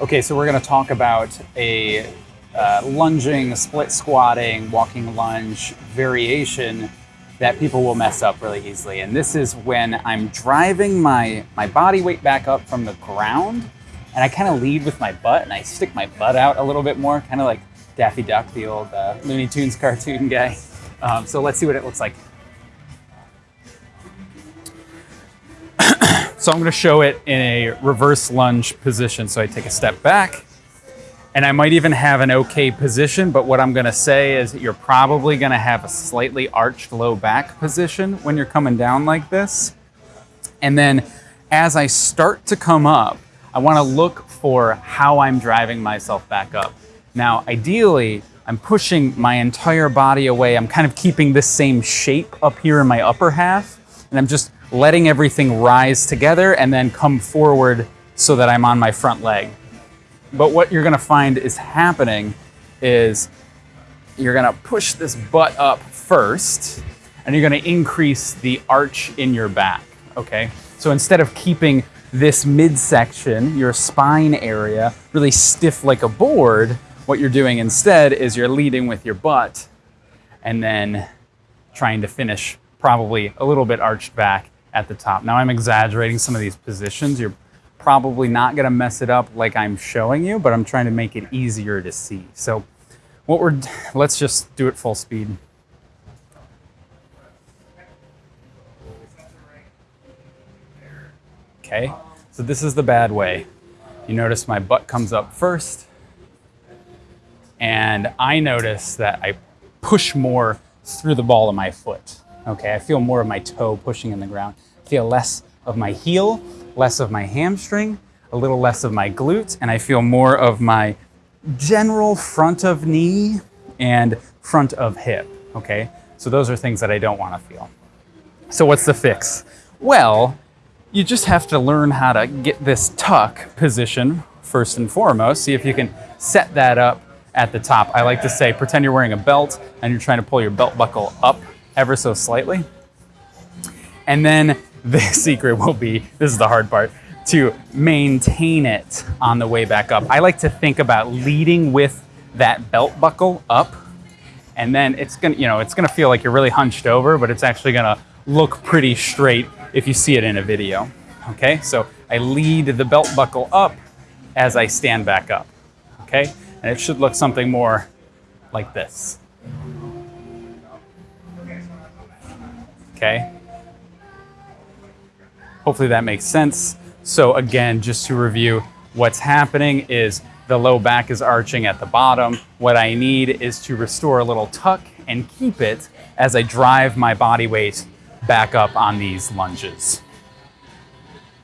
Okay, so we're going to talk about a uh, lunging, split squatting, walking lunge variation that people will mess up really easily. And this is when I'm driving my, my body weight back up from the ground and I kind of lead with my butt and I stick my butt out a little bit more, kind of like Daffy Duck, the old uh, Looney Tunes cartoon guy. Um, so let's see what it looks like. So I'm gonna show it in a reverse lunge position. So I take a step back and I might even have an okay position, but what I'm gonna say is you're probably gonna have a slightly arched low back position when you're coming down like this. And then as I start to come up, I wanna look for how I'm driving myself back up. Now, ideally, I'm pushing my entire body away. I'm kind of keeping this same shape up here in my upper half, and I'm just letting everything rise together and then come forward so that I'm on my front leg. But what you're gonna find is happening is you're gonna push this butt up first, and you're gonna increase the arch in your back, okay? So instead of keeping this midsection, your spine area, really stiff like a board, what you're doing instead is you're leading with your butt and then trying to finish probably a little bit arched back at the top. Now I'm exaggerating some of these positions. You're probably not gonna mess it up like I'm showing you, but I'm trying to make it easier to see. So what we're, let's just do it full speed. Okay, so this is the bad way. You notice my butt comes up first, and I notice that I push more through the ball of my foot. Okay, I feel more of my toe pushing in the ground. I feel less of my heel, less of my hamstring, a little less of my glutes, and I feel more of my general front of knee and front of hip, okay? So those are things that I don't wanna feel. So what's the fix? Well, you just have to learn how to get this tuck position first and foremost. See if you can set that up at the top. I like to say, pretend you're wearing a belt and you're trying to pull your belt buckle up ever so slightly. And then the secret will be, this is the hard part, to maintain it on the way back up. I like to think about leading with that belt buckle up and then it's gonna, you know, it's gonna feel like you're really hunched over, but it's actually gonna look pretty straight if you see it in a video. Okay, so I lead the belt buckle up as I stand back up. Okay, and it should look something more like this. Okay. Hopefully that makes sense. So again, just to review, what's happening is the low back is arching at the bottom. What I need is to restore a little tuck and keep it as I drive my body weight back up on these lunges.